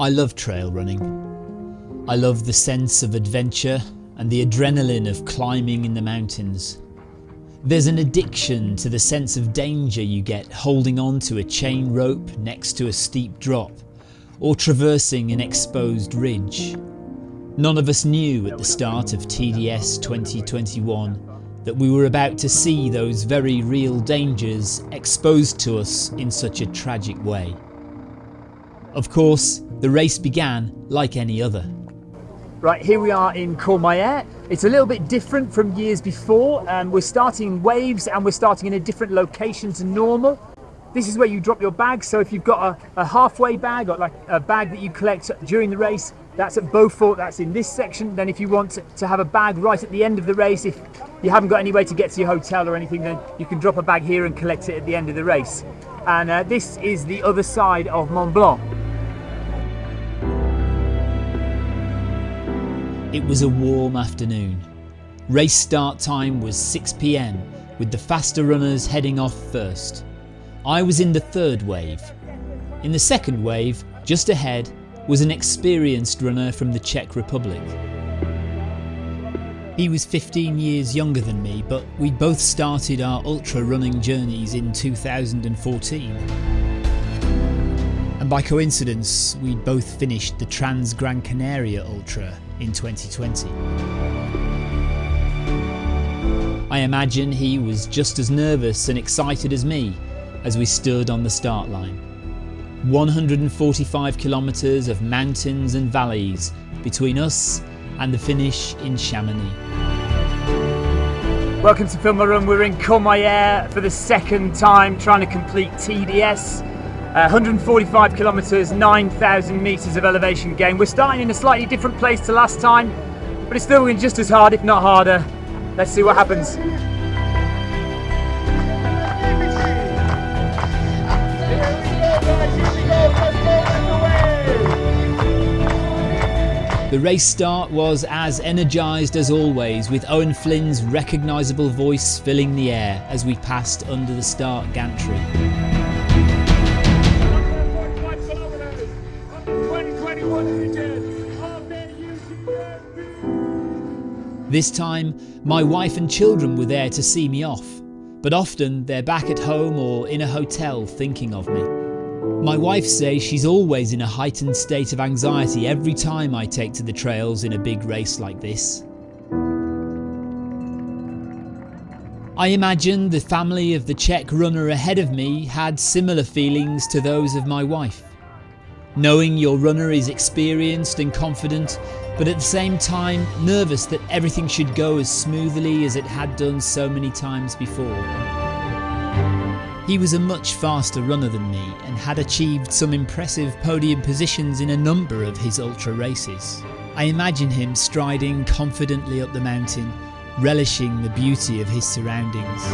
I love trail running. I love the sense of adventure and the adrenaline of climbing in the mountains. There's an addiction to the sense of danger you get holding on to a chain rope next to a steep drop or traversing an exposed ridge. None of us knew at the start of TDS 2021 that we were about to see those very real dangers exposed to us in such a tragic way. Of course, the race began like any other. Right, here we are in Courmayeur. It's a little bit different from years before. Um, we're starting waves and we're starting in a different location to normal. This is where you drop your bag. So if you've got a, a halfway bag or like a bag that you collect during the race, that's at Beaufort, that's in this section. Then if you want to, have a bag right at the end of the race, if you haven't got any way to get to your hotel or anything, then you can drop a bag here and collect it at the end of the race. And uh, this is the other side of Mont Blanc. It was a warm afternoon. Race start time was 6pm with the faster runners heading off first. I was in the third wave. In the second wave, just ahead, was an experienced runner from the Czech Republic. He was 15 years younger than me, but we both started our ultra running journeys in 2014. And by coincidence, we'd both finished the Trans Gran Canaria Ultra in 2020. I imagine he was just as nervous and excited as me as we stood on the start line. 145 kilometres of mountains and valleys between us and the finish in Chamonix. Welcome to Film. We're in Courmayeur for the second time trying to complete TDS. Uh, 145 kilometres, 9,000 metres of elevation gain. We're starting in a slightly different place to last time, but it's still going just as hard, if not harder. Let's see what happens. The race start was as energised as always, with Owen Flynn's recognisable voice filling the air as we passed under the start gantry. This time, my wife and children were there to see me off, but often they're back at home or in a hotel thinking of me. My wife says she's always in a heightened state of anxiety every time I take to the trails in a big race like this. I imagine the family of the Czech runner ahead of me had similar feelings to those of my wife. Knowing your runner is experienced and confident, but at the same time nervous that everything should go as smoothly as it had done so many times before. He was a much faster runner than me and had achieved some impressive podium positions in a number of his ultra races. I imagine him striding confidently up the mountain, relishing the beauty of his surroundings.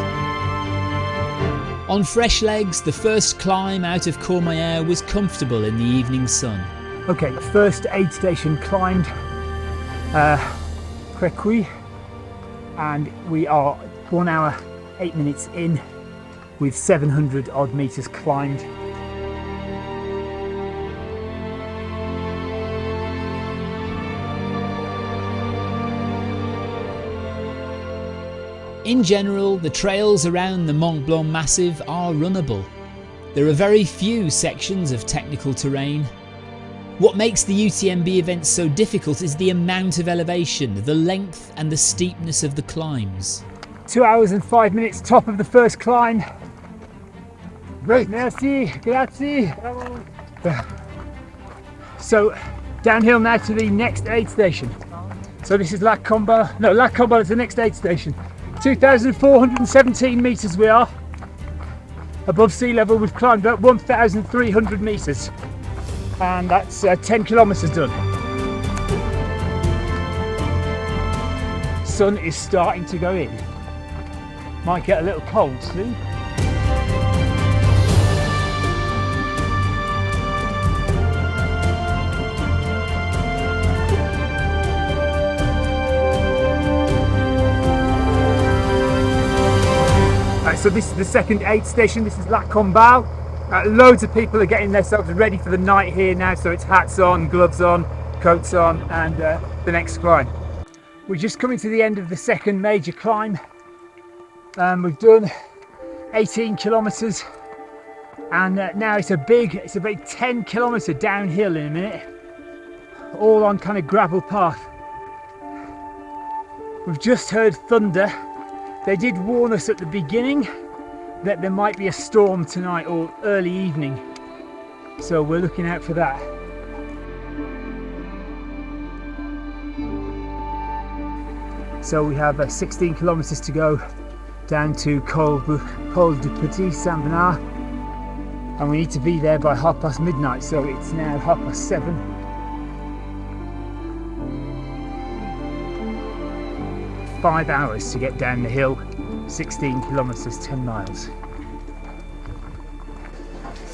On fresh legs, the first climb out of Courmayeur was comfortable in the evening sun. Okay, first aid station climbed, uh, and we are one hour, eight minutes in with 700 odd metres climbed. In general, the trails around the Mont Blanc Massif are runnable. There are very few sections of technical terrain. What makes the UTMB event so difficult is the amount of elevation, the length and the steepness of the climbs. Two hours and five minutes top of the first climb. Great. Merci, grazie. So downhill now to the next aid station. So this is La Comba, no La Comba is the next aid station. 2,417 metres we are. Above sea level we've climbed up 1,300 metres and that's uh, 10 kilometres done. Sun is starting to go in. Might get a little cold soon. so this is the second aid station. This is La Combal. Uh, loads of people are getting themselves ready for the night here now, so it's hats on, gloves on, coats on, and uh, the next climb. We're just coming to the end of the second major climb. Um, we've done 18 kilometres, and uh, now it's a big, it's a big 10 kilometre downhill in a minute, all on kind of gravel path. We've just heard thunder. They did warn us at the beginning that there might be a storm tonight or early evening. So we're looking out for that. So we have uh, 16 kilometers to go down to Col, Col du Petit Saint Bernard and we need to be there by half past midnight so it's now half past seven five hours to get down the hill 16 kilometers 10 miles.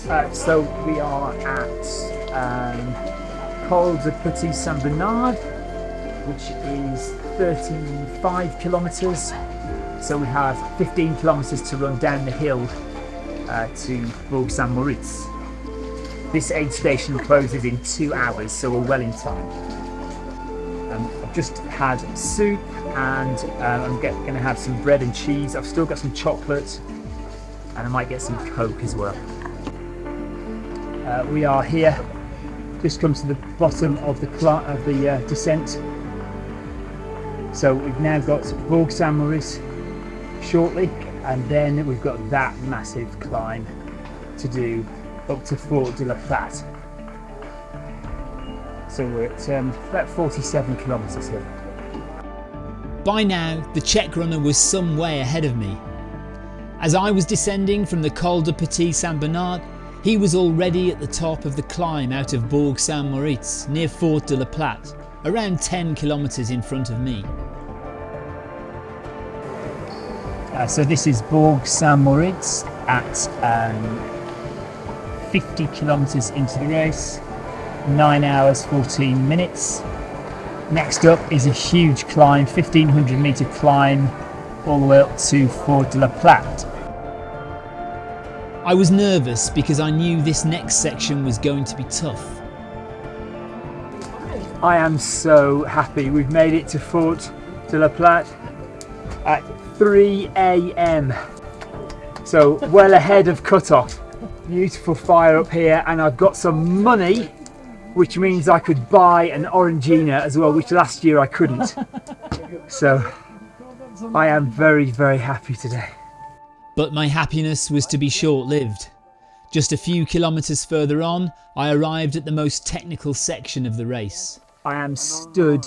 Uh, so we are at um, Col de Petit Saint Bernard which is 35 kilometers. So we have 15 kilometers to run down the hill uh, to Bourg Saint Maurice this aid station closes in two hours so we're well in time I've just had soup and uh, I'm going to have some bread and cheese. I've still got some chocolate and I might get some coke as well. Uh, we are here. Just come to the bottom of the of the uh, descent. So we've now got Bourg Saint Maurice shortly and then we've got that massive climb to do up to Fort de la Platte so we're at um, about 47 kilometres here. By now the Czech runner was some way ahead of me. As I was descending from the Col de Petit Saint Bernard he was already at the top of the climb out of Bourg Saint Maurice near Fort de la Platte, around 10 kilometres in front of me. Uh, so this is Bourg Saint Maurice at um, 50 kilometres into the race, 9 hours 14 minutes. Next up is a huge climb, 1500 metre climb all the way up to Fort de la Platte. I was nervous because I knew this next section was going to be tough. I am so happy we've made it to Fort de la Platte at 3 a.m. So well ahead of cut-off. Beautiful fire up here and I've got some money which means I could buy an Orangina as well which last year I couldn't. So I am very very happy today. But my happiness was to be short-lived. Just a few kilometres further on, I arrived at the most technical section of the race. I am stood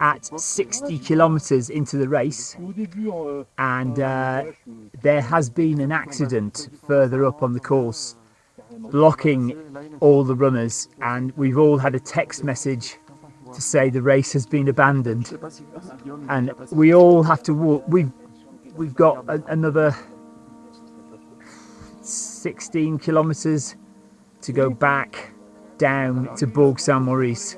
at 60 kilometres into the race and uh, there has been an accident further up on the course blocking all the runners. And we've all had a text message to say the race has been abandoned. And we all have to walk. We've we've got a, another 16 kilometers to go back down to Bourg Saint Maurice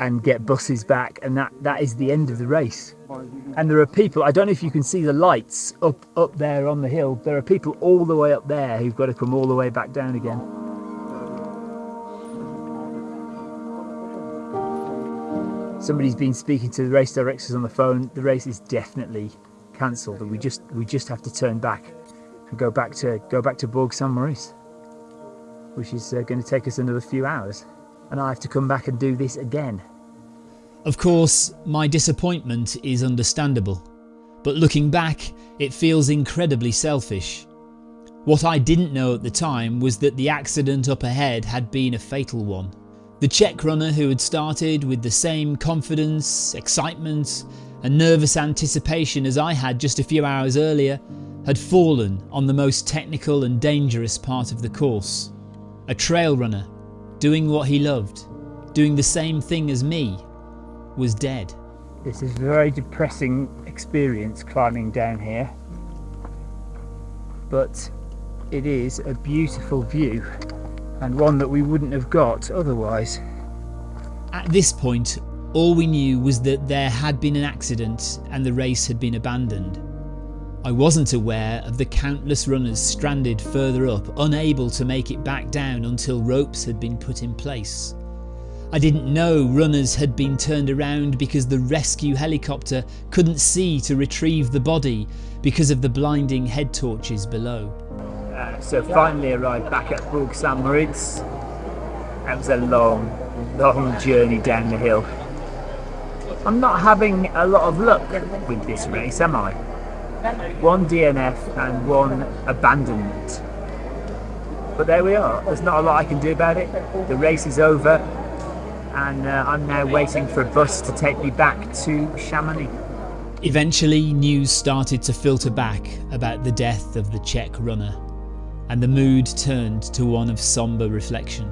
and get buses back and that that is the end of the race. And there are people I don't know if you can see the lights up up there on the hill there are people all the way up there who've got to come all the way back down again. Somebody's been speaking to the race directors on the phone. The race is definitely cancelled and we just we just have to turn back and go back to go back to Bourg Saint Maurice which is uh, going to take us another few hours. And I have to come back and do this again. Of course, my disappointment is understandable, but looking back, it feels incredibly selfish. What I didn't know at the time was that the accident up ahead had been a fatal one. The Czech runner who had started with the same confidence, excitement and nervous anticipation as I had just a few hours earlier had fallen on the most technical and dangerous part of the course. A trail runner doing what he loved, doing the same thing as me, was dead. This is a very depressing experience climbing down here, but it is a beautiful view and one that we wouldn't have got otherwise. At this point, all we knew was that there had been an accident and the race had been abandoned. I wasn't aware of the countless runners stranded further up, unable to make it back down until ropes had been put in place. I didn't know runners had been turned around because the rescue helicopter couldn't see to retrieve the body because of the blinding head torches below. Uh, so finally arrived back at Bourg St Maurice. That was a long, long journey down the hill. I'm not having a lot of luck with this race, am I? One DNF and one abandonment. But there we are. There's not a lot I can do about it. The race is over, and uh, I'm now waiting for a bus to take me back to Chamonix. Eventually, news started to filter back about the death of the Czech runner, and the mood turned to one of sombre reflection.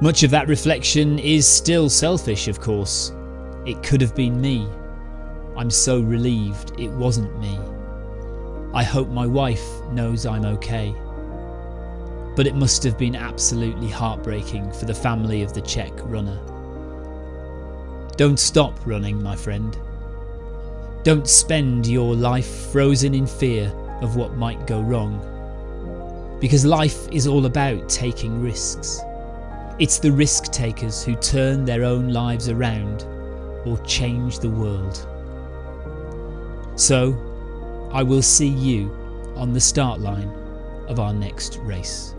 Much of that reflection is still selfish, of course. It could have been me. I'm so relieved it wasn't me. I hope my wife knows I'm okay. But it must have been absolutely heartbreaking for the family of the Czech runner. Don't stop running, my friend. Don't spend your life frozen in fear of what might go wrong. Because life is all about taking risks. It's the risk takers who turn their own lives around or change the world. So, I will see you on the start line of our next race.